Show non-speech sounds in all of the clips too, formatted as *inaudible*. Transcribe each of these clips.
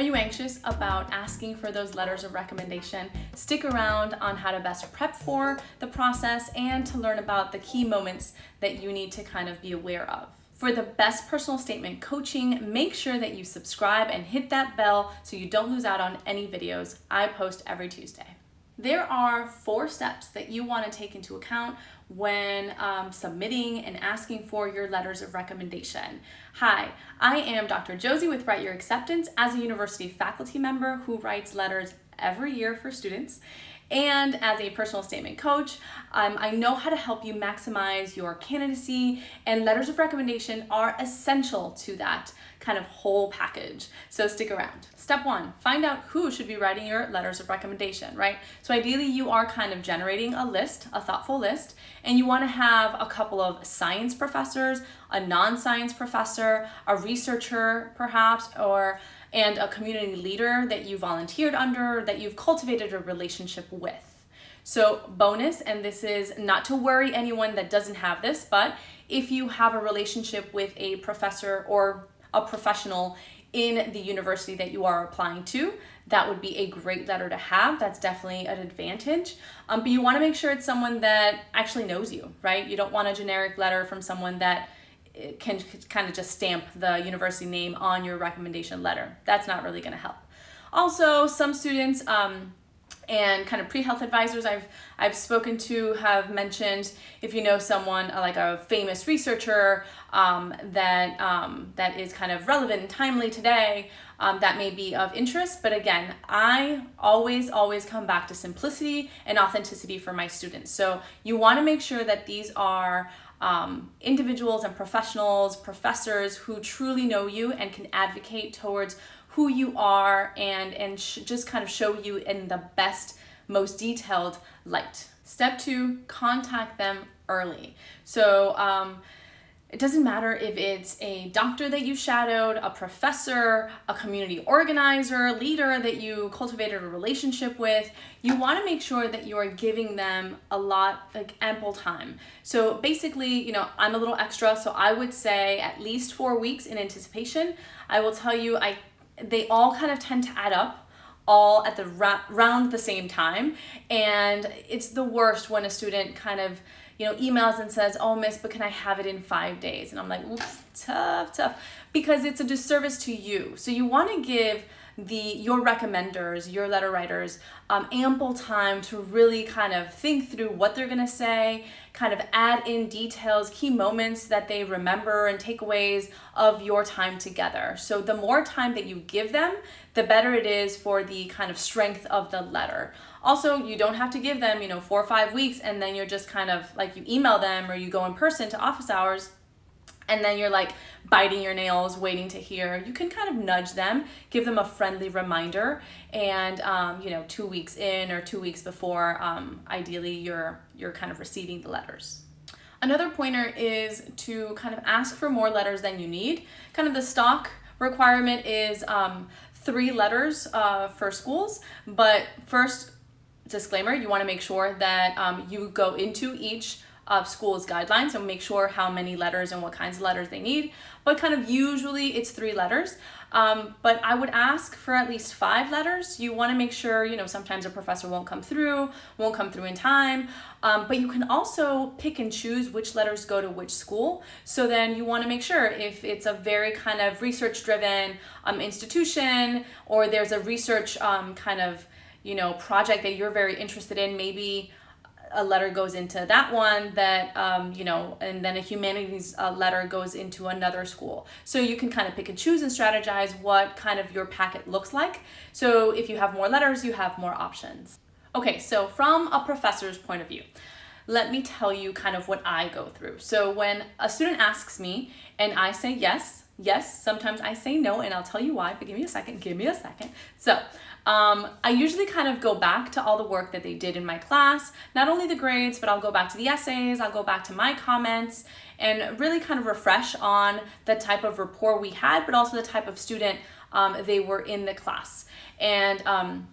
Are you anxious about asking for those letters of recommendation? Stick around on how to best prep for the process and to learn about the key moments that you need to kind of be aware of. For the best personal statement coaching, make sure that you subscribe and hit that bell so you don't lose out on any videos I post every Tuesday. There are four steps that you want to take into account when um, submitting and asking for your letters of recommendation. Hi, I am Dr. Josie with Write Your Acceptance as a university faculty member who writes letters every year for students. And as a personal statement coach, um, I know how to help you maximize your candidacy and letters of recommendation are essential to that kind of whole package. So stick around. Step one, find out who should be writing your letters of recommendation, right? So ideally you are kind of generating a list, a thoughtful list, and you wanna have a couple of science professors, a non-science professor, a researcher perhaps, or and a community leader that you volunteered under, that you've cultivated a relationship with. So bonus, and this is not to worry anyone that doesn't have this, but if you have a relationship with a professor or a professional in the university that you are applying to, that would be a great letter to have. That's definitely an advantage. Um, but you wanna make sure it's someone that actually knows you, right? You don't want a generic letter from someone that eh, can kind of just stamp the university name on your recommendation letter. That's not really gonna help. Also, some students, um, and kind of pre-health advisors I've, I've spoken to have mentioned if you know someone uh, like a famous researcher um, that, um, that is kind of relevant and timely today, um, that may be of interest. But again, I always, always come back to simplicity and authenticity for my students. So you wanna make sure that these are um, individuals and professionals, professors who truly know you and can advocate towards who you are and, and just kind of show you in the best, most detailed light. Step two, contact them early. So um, it doesn't matter if it's a doctor that you shadowed, a professor, a community organizer, leader that you cultivated a relationship with, you wanna make sure that you are giving them a lot, like ample time. So basically, you know, I'm a little extra, so I would say at least four weeks in anticipation. I will tell you, I they all kind of tend to add up all at the round the same time and it's the worst when a student kind of you know emails and says oh miss but can i have it in five days? And i'm like tough tough because it's a disservice to you. So you want to give the your recommenders, your letter writers, um, ample time to really kind of think through what they're gonna say, kind of add in details, key moments that they remember and takeaways of your time together. So the more time that you give them, the better it is for the kind of strength of the letter. Also, you don't have to give them, you know, four or five weeks and then you're just kind of like you email them or you go in person to office hours and then you're like biting your nails waiting to hear you can kind of nudge them give them a friendly reminder and um, you know two weeks in or two weeks before um, ideally you're you're kind of receiving the letters. Another pointer is to kind of ask for more letters than you need. Kind of the stock requirement is um, three letters uh, for schools but first disclaimer you want to make sure that um, you go into each of school's guidelines and make sure how many letters and what kinds of letters they need. But kind of usually it's three letters. Um, but I would ask for at least five letters. You want to make sure, you know, sometimes a professor won't come through, won't come through in time, um, but you can also pick and choose which letters go to which school. So then you want to make sure if it's a very kind of research driven um, institution or there's a research um, kind of, you know, project that you're very interested in, maybe a letter goes into that one that um, you know and then a humanities uh, letter goes into another school. So you can kind of pick and choose and strategize what kind of your packet looks like. So if you have more letters you have more options. Okay so from a professor's point of view let me tell you kind of what I go through. So when a student asks me and I say yes yes sometimes I say no and I'll tell you why but give me a second give me a second. So um, I usually kind of go back to all the work that they did in my class, not only the grades, but I'll go back to the essays, I'll go back to my comments, and really kind of refresh on the type of rapport we had, but also the type of student um, they were in the class. And um,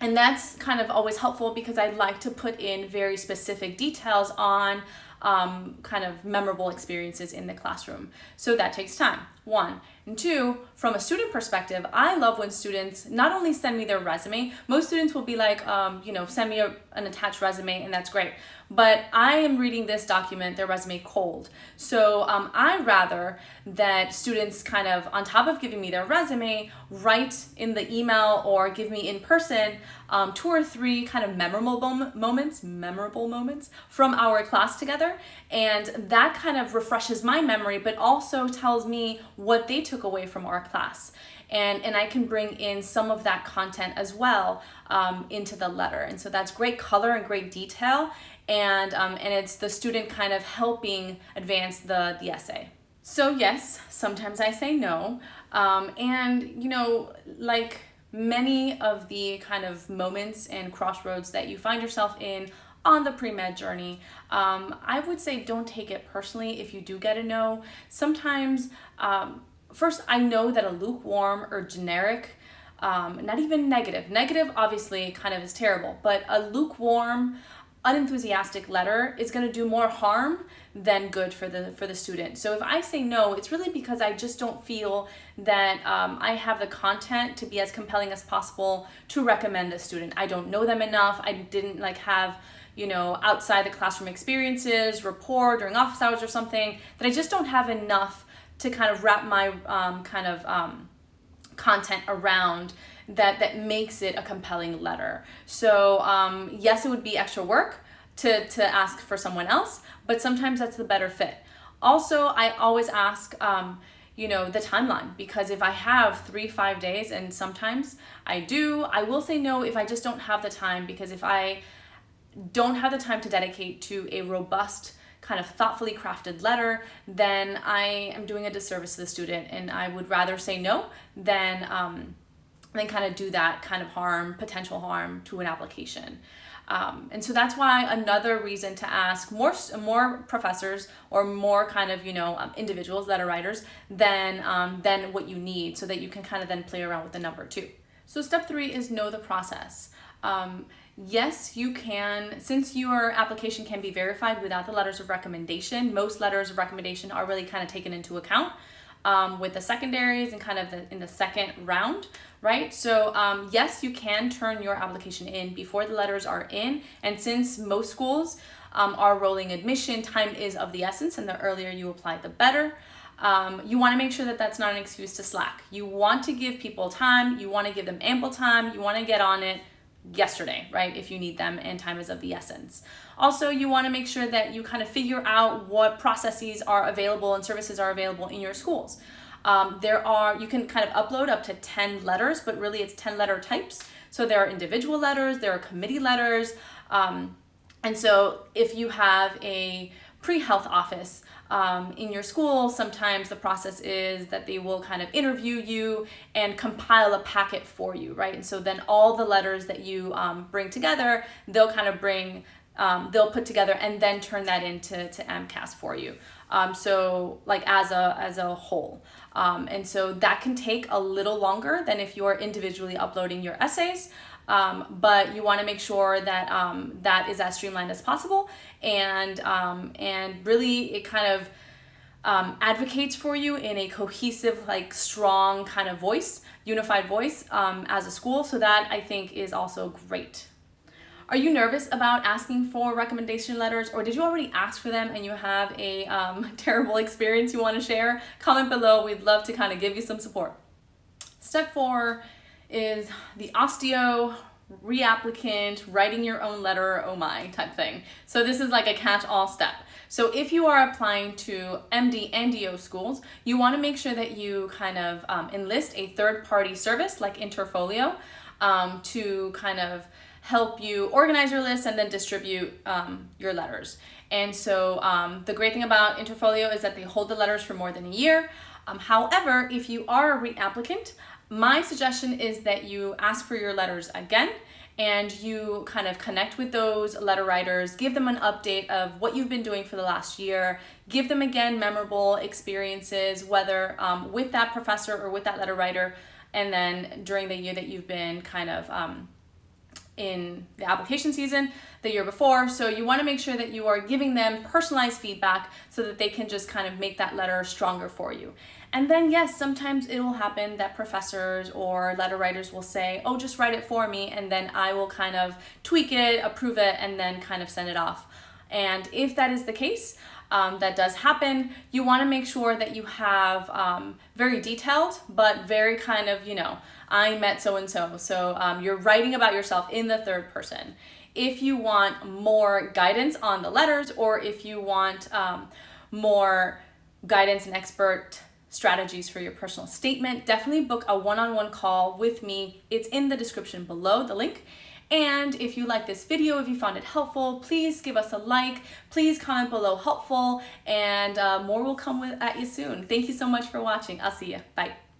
and that's kind of always helpful because I like to put in very specific details on um, kind of memorable experiences in the classroom. So that takes time. One. And two, from a student perspective, I love when students not only send me their resume, most students will be like, um, you know, send me a, an attached resume and that's great. But I am reading this document, their resume cold. So um, I rather that students kind of, on top of giving me their resume, write in the email or give me in person um, two or three kind of memorable moments, memorable moments from our class together. And that kind of refreshes my memory, but also tells me what they took away from our class. And, and I can bring in some of that content as well um, into the letter. And so that's great color and great detail. And, um, and it's the student kind of helping advance the, the essay. So yes, sometimes I say no. Um, and you know, like many of the kind of moments and crossroads that you find yourself in on the pre-med journey, um, I would say don't take it personally if you do get a no. Sometimes, um, first, I know that a lukewarm or generic, um, not even negative, negative obviously kind of is terrible, but a lukewarm, unenthusiastic letter is going to do more harm than good for the for the student. So if I say no, it's really because I just don't feel that um, I have the content to be as compelling as possible to recommend the student. I don't know them enough. I didn't like have you know outside the classroom experiences, rapport during office hours or something that I just don't have enough to kind of wrap my um, kind of um, content around that that makes it a compelling letter. So um, yes, it would be extra work to, to ask for someone else, but sometimes that's the better fit. Also, I always ask, um, you know, the timeline because if I have three, five days, and sometimes I do, I will say no if I just don't have the time because if I don't have the time to dedicate to a robust, kind of thoughtfully crafted letter, then I am doing a disservice to the student and I would rather say no than, um, than kind of do that kind of harm, potential harm to an application. Um, and so that's why another reason to ask more more professors or more kind of you know um, individuals that are writers than um, than what you need so that you can kind of then play around with the number two. So step three is know the process. Um, yes, you can, since your application can be verified without the letters of recommendation, most letters of recommendation are really kind of taken into account um, with the secondaries and kind of the, in the second round, right? So um, yes, you can turn your application in before the letters are in. And since most schools um, are rolling admission, time is of the essence and the earlier you apply, the better. Um, you want to make sure that that's not an excuse to slack. You want to give people time, you want to give them ample time, you want to get on it yesterday, right? If you need them and time is of the essence. Also, you want to make sure that you kind of figure out what processes are available and services are available in your schools. Um, there are, you can kind of upload up to 10 letters, but really it's 10 letter types. So there are individual letters, there are committee letters. Um, and so if you have a pre-health office um, in your school, sometimes the process is that they will kind of interview you and compile a packet for you, right? And so then all the letters that you um, bring together, they'll kind of bring, um, they'll put together and then turn that into to AMCAS for you. Um, so like as a, as a whole. Um, and so that can take a little longer than if you're individually uploading your essays. Um, but you want to make sure that um, that is as streamlined as possible and um, and really it kind of um, advocates for you in a cohesive like strong kind of voice unified voice um, as a school so that I think is also great. Are you nervous about asking for recommendation letters or did you already ask for them and you have a um, *laughs* terrible experience you want to share? Comment below. We'd love to kind of give you some support. Step four is the osteo reapplicant, writing your own letter, oh my type thing. So this is like a catch-all step. So if you are applying to MD and DO schools, you want to make sure that you kind of um, enlist a third-party service like Interfolio um, to kind of help you organize your list and then distribute um, your letters. And so um, the great thing about Interfolio is that they hold the letters for more than a year. Um, however, if you are a reapplicant, my suggestion is that you ask for your letters again and you kind of connect with those letter writers, give them an update of what you've been doing for the last year, give them again memorable experiences, whether um, with that professor or with that letter writer, and then during the year that you've been kind of um, in the application season the year before. So you want to make sure that you are giving them personalized feedback so that they can just kind of make that letter stronger for you. And then yes, sometimes it will happen that professors or letter writers will say, oh, just write it for me. And then I will kind of tweak it, approve it, and then kind of send it off. And if that is the case, um, that does happen, you want to make sure that you have um, very detailed, but very kind of, you know, I met so-and-so. So um, you're writing about yourself in the third person. If you want more guidance on the letters or if you want um, more guidance and expert strategies for your personal statement, definitely book a one-on-one -on -one call with me. It's in the description below, the link. And if you like this video, if you found it helpful, please give us a like, please comment below helpful, and uh, more will come with, at you soon. Thank you so much for watching. I'll see you. Bye.